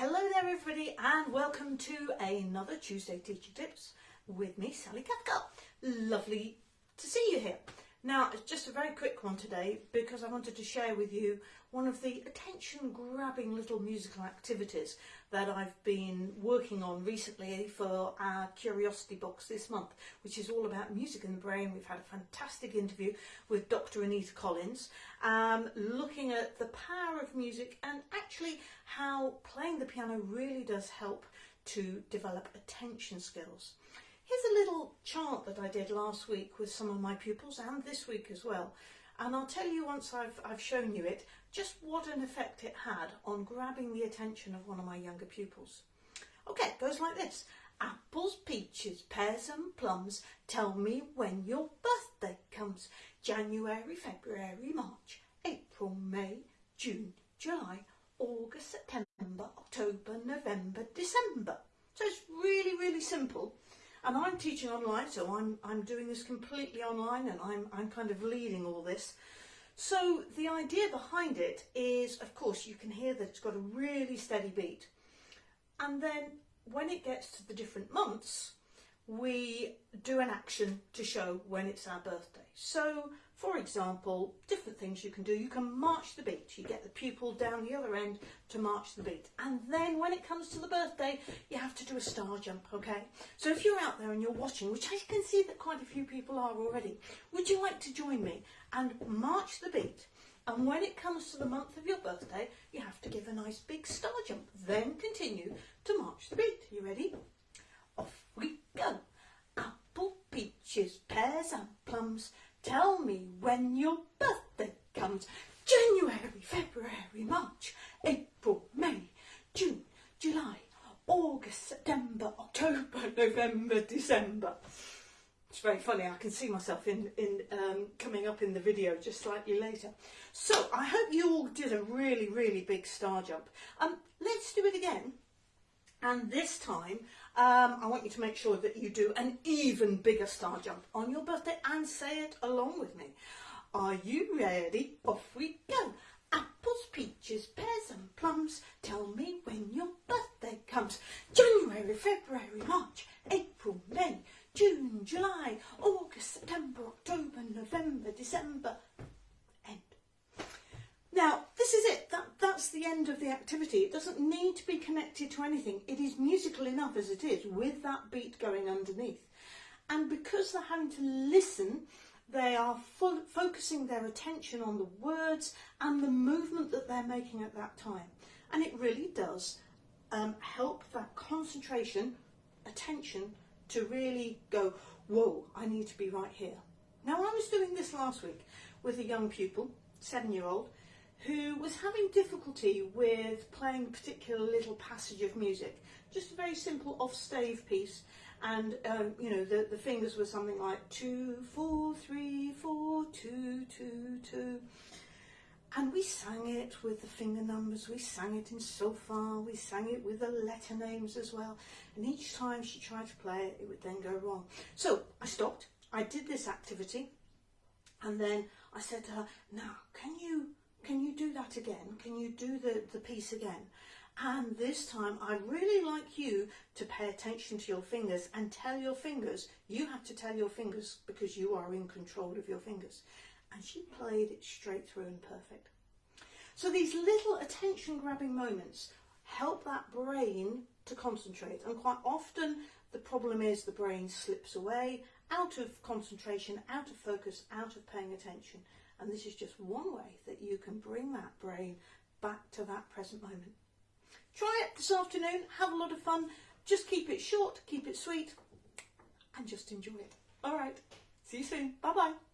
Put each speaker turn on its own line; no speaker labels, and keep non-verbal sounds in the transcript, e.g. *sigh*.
Hello there everybody and welcome to another Tuesday Teaching Tips with me Sally Cathcart. Lovely to see you here. Now it's just a very quick one today because I wanted to share with you one of the attention grabbing little musical activities that I've been working on recently for our Curiosity Box this month which is all about music in the brain. We've had a fantastic interview with Dr Anita Collins um, looking at the power of music and actually how playing the piano really does help to develop attention skills. Here's a little chart that I did last week with some of my pupils and this week as well. And I'll tell you once I've, I've shown you it, just what an effect it had on grabbing the attention of one of my younger pupils. Okay, it goes like this. Apples, peaches, pears and plums, tell me when your birthday comes. January, February, March, April, May, June, July, August, September, October, November, December. So it's really, really simple. And I'm teaching online, so I'm, I'm doing this completely online and I'm, I'm kind of leading all this. So the idea behind it is, of course, you can hear that it's got a really steady beat. And then when it gets to the different months, we do an action to show when it's our birthday. So for example, different things you can do. You can march the beat. You get the pupil down the other end to march the beat. And then when it comes to the birthday, you have to do a star jump, okay? So if you're out there and you're watching, which I can see that quite a few people are already, would you like to join me and march the beat? And when it comes to the month of your birthday, you have to give a nice big star jump. Then continue to march the beat. You ready? Off we go. Apple, peaches, pears plums, Tell me when your birthday comes. January, February, March, April, May, June, July, August, September, October, *laughs* November, December. It's very funny, I can see myself in, in um, coming up in the video just slightly later. So I hope you all did a really, really big star jump. Um, let's do it again. And this time, um, I want you to make sure that you do an even bigger star jump on your birthday and say it along with me. Are you ready? Off we go. Apples, peaches, pears and plums, tell me when your birthday comes. January, February, March, April, May, June, July, August, September, October, November, December, end. now, this is it. That, that's the end of the activity. It doesn't need to be connected to anything. It is musical enough as it is with that beat going underneath. And because they're having to listen, they are focusing their attention on the words and the movement that they're making at that time. And it really does um, help that concentration, attention, to really go, whoa, I need to be right here. Now, I was doing this last week with a young pupil, seven-year-old, who was having difficulty with playing a particular little passage of music. Just a very simple off-stave piece. And, um, you know, the, the fingers were something like two, four, three, four, two, two, two. And we sang it with the finger numbers, we sang it in solfa, we sang it with the letter names as well. And each time she tried to play it, it would then go wrong. So I stopped, I did this activity, and then I said to her, now, can you can you do that again? Can you do the, the piece again? And this time, I'd really like you to pay attention to your fingers and tell your fingers, you have to tell your fingers because you are in control of your fingers. And she played it straight through and perfect. So these little attention grabbing moments help that brain to concentrate. And quite often the problem is the brain slips away, out of concentration, out of focus, out of paying attention. And this is just one way that you can bring that brain back to that present moment. Try it this afternoon, have a lot of fun. Just keep it short, keep it sweet, and just enjoy it. All right, see you soon. Bye-bye.